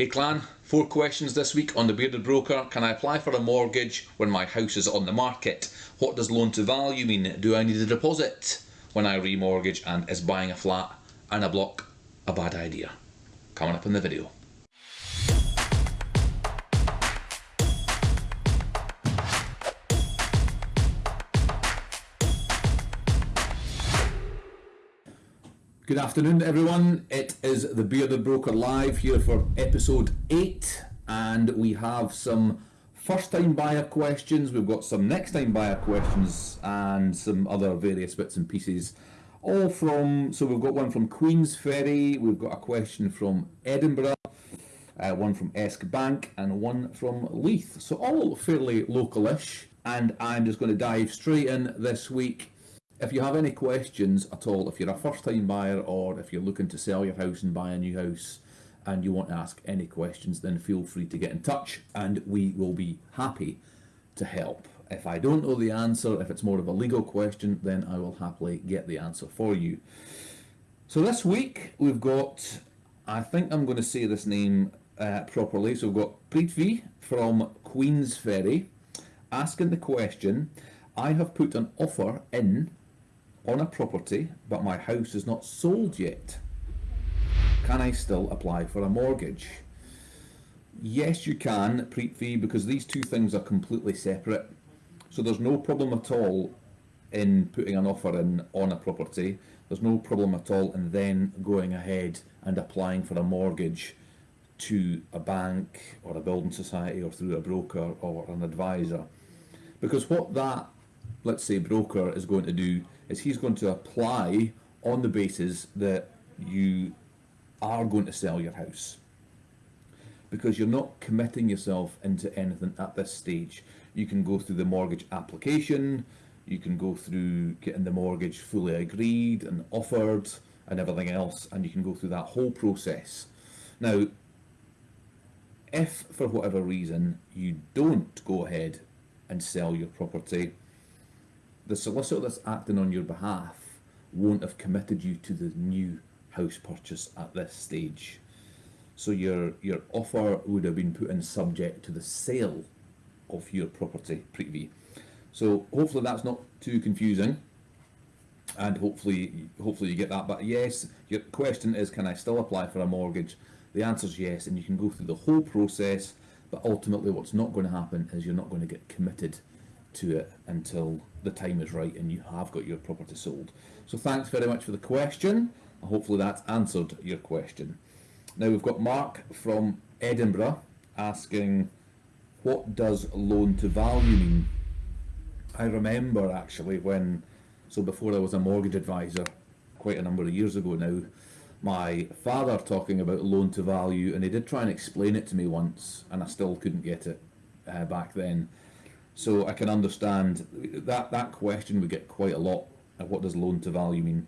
Hey clan, four questions this week on the Bearded Broker. Can I apply for a mortgage when my house is on the market? What does loan to value mean? Do I need a deposit when I remortgage? And is buying a flat and a block a bad idea? Coming up in the video. Good afternoon, everyone. It is the Bearded Broker live here for episode 8, and we have some first time buyer questions, we've got some next time buyer questions, and some other various bits and pieces. All from, so we've got one from Queensferry. we've got a question from Edinburgh, uh, one from Eskbank, and one from Leith. So all fairly localish, and I'm just going to dive straight in this week if you have any questions at all, if you're a first time buyer or if you're looking to sell your house and buy a new house and you want to ask any questions, then feel free to get in touch and we will be happy to help. If I don't know the answer, if it's more of a legal question, then I will happily get the answer for you. So this week we've got, I think I'm going to say this name uh, properly, so we've got Prithvi from Queensferry asking the question, I have put an offer in on a property, but my house is not sold yet. Can I still apply for a mortgage? Yes, you can, Preet because these two things are completely separate. So there's no problem at all in putting an offer in on a property. There's no problem at all in then going ahead and applying for a mortgage to a bank or a building society or through a broker or an advisor. Because what that, let's say, broker is going to do is he's going to apply on the basis that you are going to sell your house because you're not committing yourself into anything at this stage. You can go through the mortgage application, you can go through getting the mortgage fully agreed and offered and everything else, and you can go through that whole process. Now, if for whatever reason you don't go ahead and sell your property, the solicitor that's acting on your behalf won't have committed you to the new house purchase at this stage. So your your offer would have been put in subject to the sale of your property Prithvi. So hopefully that's not too confusing and hopefully hopefully you get that but yes your question is can I still apply for a mortgage the answer is yes and you can go through the whole process but ultimately what's not going to happen is you're not going to get committed to it until the time is right and you have got your property sold. So thanks very much for the question. Hopefully that's answered your question. Now we've got Mark from Edinburgh asking what does loan to value mean? I remember actually when, so before I was a mortgage advisor, quite a number of years ago now, my father talking about loan to value and he did try and explain it to me once and I still couldn't get it uh, back then. So I can understand that that question we get quite a lot. What does loan to value mean?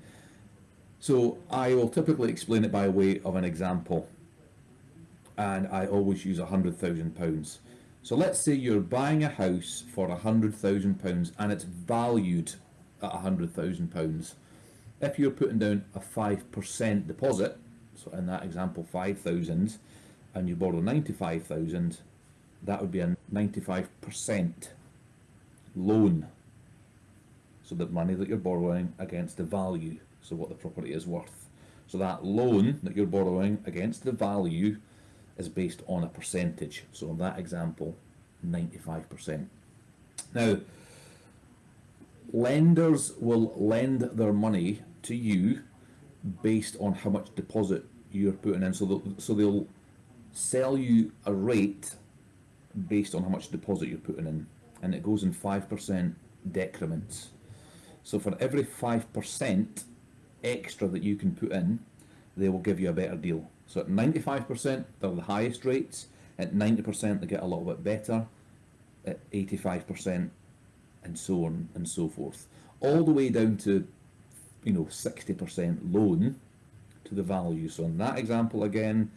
So I will typically explain it by way of an example. And I always use a hundred thousand pounds. So let's say you're buying a house for a hundred thousand pounds and it's valued at a hundred thousand pounds. If you're putting down a five percent deposit, so in that example five thousand, and you borrow ninety five thousand, that would be a 95% loan. So the money that you're borrowing against the value, so what the property is worth. So that loan that you're borrowing against the value is based on a percentage. So in that example, 95%. Now, lenders will lend their money to you based on how much deposit you're putting in. So they'll, so they'll sell you a rate based on how much deposit you're putting in and it goes in 5% decrements. So for every 5% extra that you can put in, they will give you a better deal. So at 95%, they're the highest rates. At 90%, they get a little bit better. At 85%, and so on and so forth. All the way down to, you know, 60% loan to the value. So in that example again,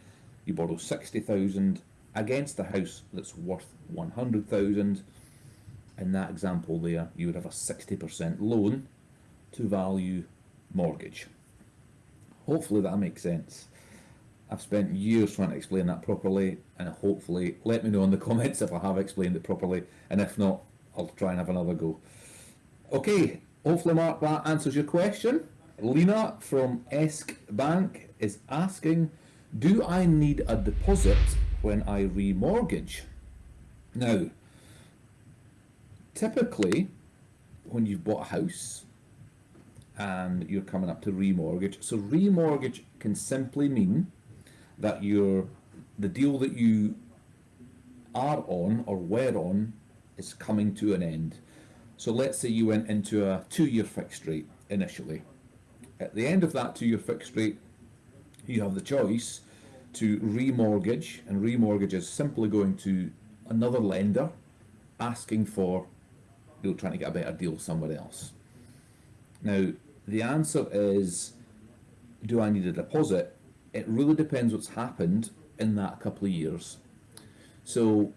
you borrow 60,000 against a house that's worth 100,000 in that example there you would have a 60% loan to value mortgage hopefully that makes sense I've spent years trying to explain that properly, and hopefully, let me know in the comments if I have explained it properly, and if not, I'll try and have another go. Okay, hopefully, Mark, that answers your question. Lena from Esk Bank is asking, do I need a deposit when I remortgage? Now, typically, when you've bought a house and you're coming up to remortgage, so remortgage can simply mean that you're the deal that you are on or were on is coming to an end. So let's say you went into a two-year fixed rate initially. At the end of that two-year fixed rate, you have the choice to remortgage, and remortgage is simply going to another lender asking for, you know, trying to get a better deal somewhere else. Now, the answer is, do I need a deposit? It really depends what's happened in that couple of years. So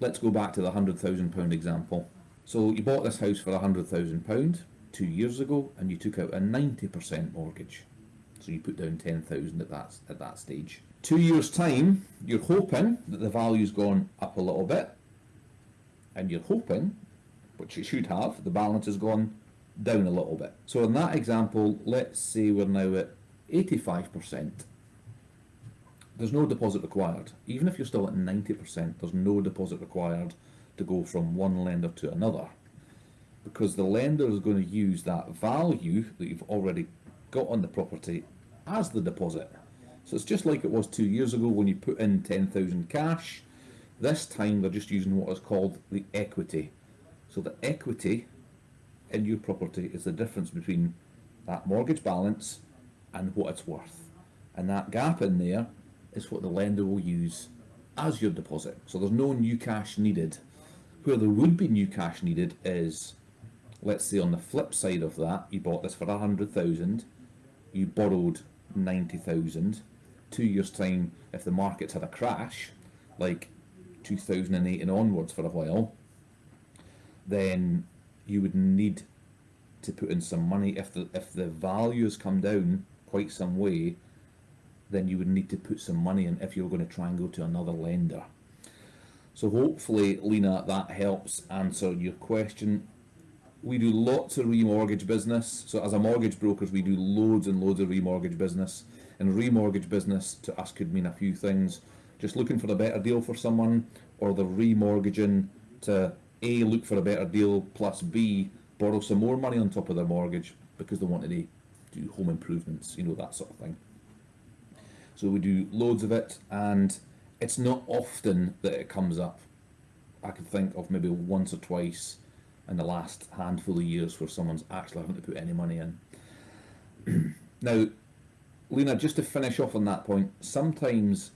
let's go back to the hundred thousand pound example. So you bought this house for a hundred thousand pound two years ago, and you took out a ninety percent mortgage. So you put down ten thousand at that at that stage. Two years time, you're hoping that the value's gone up a little bit, and you're hoping, which it should have, the balance has gone down a little bit. So in that example, let's say we're now at eighty five percent there's no deposit required. Even if you're still at 90%, there's no deposit required to go from one lender to another because the lender is going to use that value that you've already got on the property as the deposit. So it's just like it was two years ago when you put in 10,000 cash. This time they're just using what is called the equity. So the equity in your property is the difference between that mortgage balance and what it's worth. And that gap in there is what the lender will use as your deposit. So there's no new cash needed. Where there would be new cash needed is, let's say on the flip side of that, you bought this for a hundred thousand, you borrowed ninety thousand. Two years time, if the markets had a crash, like 2008 and onwards for a while, then you would need to put in some money if the if the values come down quite some way then you would need to put some money in if you're going to try and go to another lender. So hopefully, Lena, that helps answer your question. We do lots of remortgage business. So as a mortgage brokers, we do loads and loads of remortgage business. And remortgage business to us could mean a few things. Just looking for a better deal for someone, or they're remortgaging to A, look for a better deal, plus B, borrow some more money on top of their mortgage because they wanted to do home improvements, you know, that sort of thing. So we do loads of it, and it's not often that it comes up. I could think of maybe once or twice in the last handful of years where someone's actually having to put any money in. now, Lena, just to finish off on that point, sometimes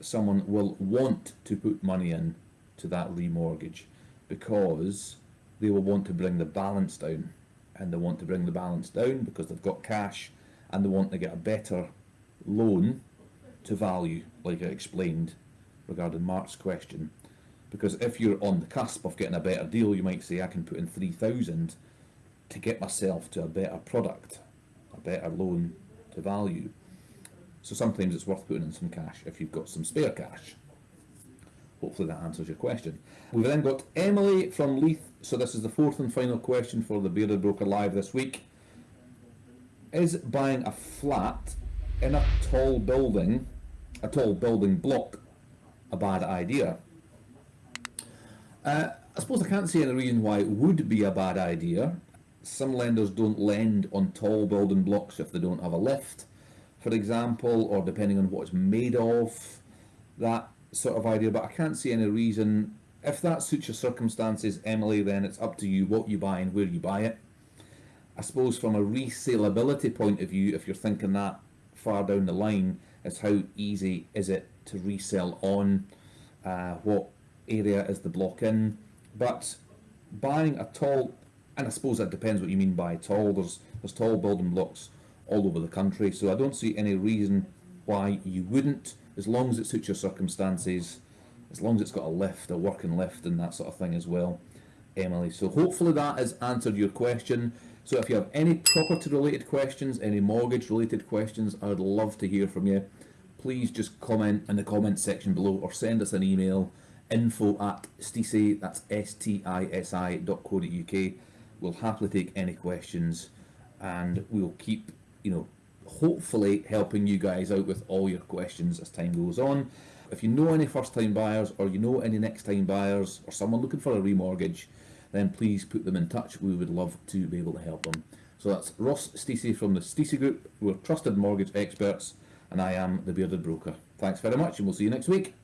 someone will want to put money in to that remortgage because they will want to bring the balance down and they want to bring the balance down because they've got cash and they want to get a better loan to value, like I explained regarding Mark's question. Because if you're on the cusp of getting a better deal, you might say, I can put in 3,000 to get myself to a better product, a better loan to value. So sometimes it's worth putting in some cash if you've got some spare cash. Hopefully that answers your question. We've then got Emily from Leith. So this is the fourth and final question for the Bearded Broker Live this week. Is buying a flat in a tall building, a tall building block, a bad idea? Uh, I suppose I can't see any reason why it would be a bad idea. Some lenders don't lend on tall building blocks if they don't have a lift, for example, or depending on what it's made of, that sort of idea. But I can't see any reason. If that suits your circumstances, Emily, then it's up to you what you buy and where you buy it. I suppose from a resaleability point of view, if you're thinking that, far down the line is how easy is it to resell on, uh, what area is the block in. But buying a tall, and I suppose that depends what you mean by tall, there's, there's tall building blocks all over the country, so I don't see any reason why you wouldn't, as long as it suits your circumstances, as long as it's got a lift, a working lift and that sort of thing as well, Emily. So hopefully that has answered your question. So if you have any property related questions, any mortgage related questions, I would love to hear from you. please just comment in the comment section below or send us an email info at stisi, that's S-T-I-S-I dot co dot UK. We'll happily take any questions and we'll keep, you know, hopefully helping you guys out with all your questions as time goes on. If you know any first time buyers or you know any next time buyers or someone looking for a remortgage, then please put them in touch. We would love to be able to help them. So that's Ross Stacey from the Stacey Group. We're trusted mortgage experts and I am the Bearded Broker. Thanks very much and we'll see you next week.